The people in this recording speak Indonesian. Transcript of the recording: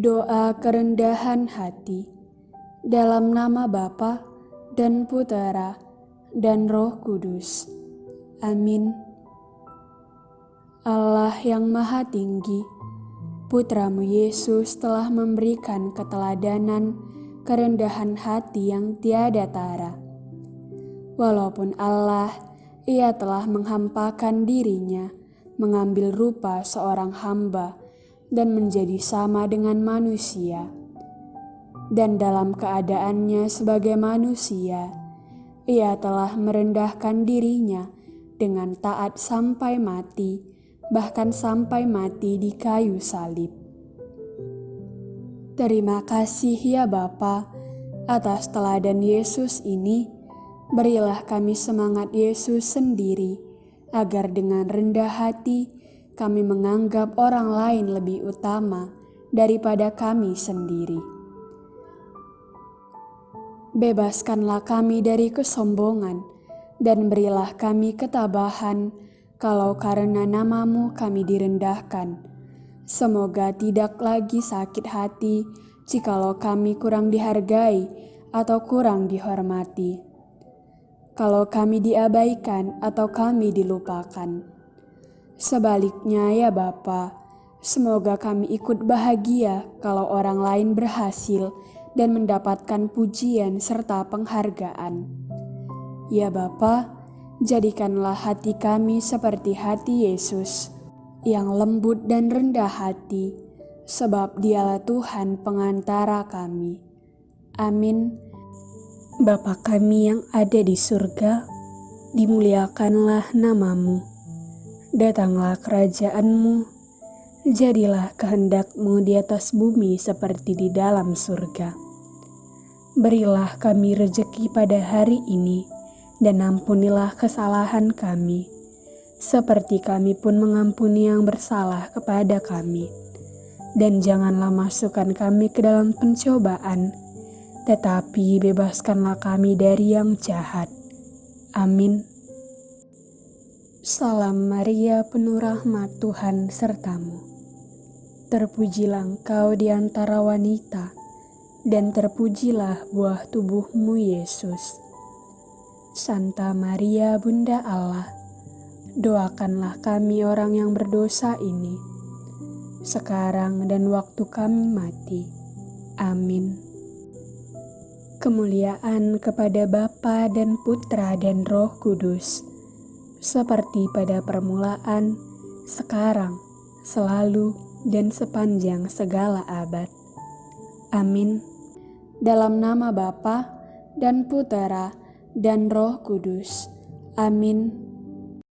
Doa kerendahan hati dalam nama Bapa dan Putera dan Roh Kudus. Amin. Allah yang Maha Tinggi, Putramu Yesus telah memberikan keteladanan kerendahan hati yang tiada tara. Walaupun Allah, ia telah menghampakan dirinya, mengambil rupa seorang hamba, dan menjadi sama dengan manusia. Dan dalam keadaannya sebagai manusia, ia telah merendahkan dirinya dengan taat sampai mati, bahkan sampai mati di kayu salib. Terima kasih ya Bapa atas teladan Yesus ini. Berilah kami semangat Yesus sendiri, agar dengan rendah hati kami menganggap orang lain lebih utama daripada kami sendiri. Bebaskanlah kami dari kesombongan dan berilah kami ketabahan kalau karena namamu kami direndahkan. Semoga tidak lagi sakit hati jikalau kami kurang dihargai atau kurang dihormati. Kalau kami diabaikan atau kami dilupakan Sebaliknya ya Bapa, semoga kami ikut bahagia kalau orang lain berhasil dan mendapatkan pujian serta penghargaan. Ya Bapa, jadikanlah hati kami seperti hati Yesus, yang lembut dan rendah hati, sebab dialah Tuhan pengantara kami. Amin. Bapa kami yang ada di surga, dimuliakanlah namamu Datanglah kerajaanmu, jadilah kehendakmu di atas bumi seperti di dalam surga. Berilah kami rejeki pada hari ini, dan ampunilah kesalahan kami, seperti kami pun mengampuni yang bersalah kepada kami. Dan janganlah masukkan kami ke dalam pencobaan, tetapi bebaskanlah kami dari yang jahat. Amin. Salam Maria penuh rahmat Tuhan sertamu. Terpujilah engkau di antara wanita, dan terpujilah buah tubuhmu Yesus. Santa Maria Bunda Allah, doakanlah kami orang yang berdosa ini, sekarang dan waktu kami mati. Amin. Kemuliaan kepada Bapa dan Putra dan Roh Kudus seperti pada permulaan, sekarang, selalu, dan sepanjang segala abad. Amin. Dalam nama Bapa dan Putera dan Roh Kudus. Amin.